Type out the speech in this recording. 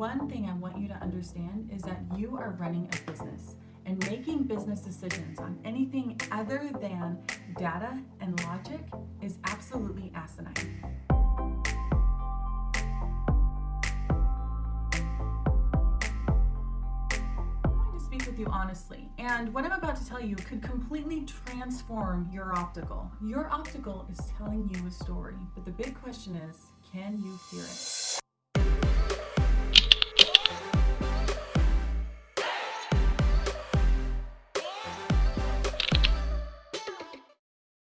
one thing I want you to understand is that you are running a business and making business decisions on anything other than data and logic is absolutely asinine. you honestly. And what I'm about to tell you could completely transform your optical. Your optical is telling you a story, but the big question is, can you hear it?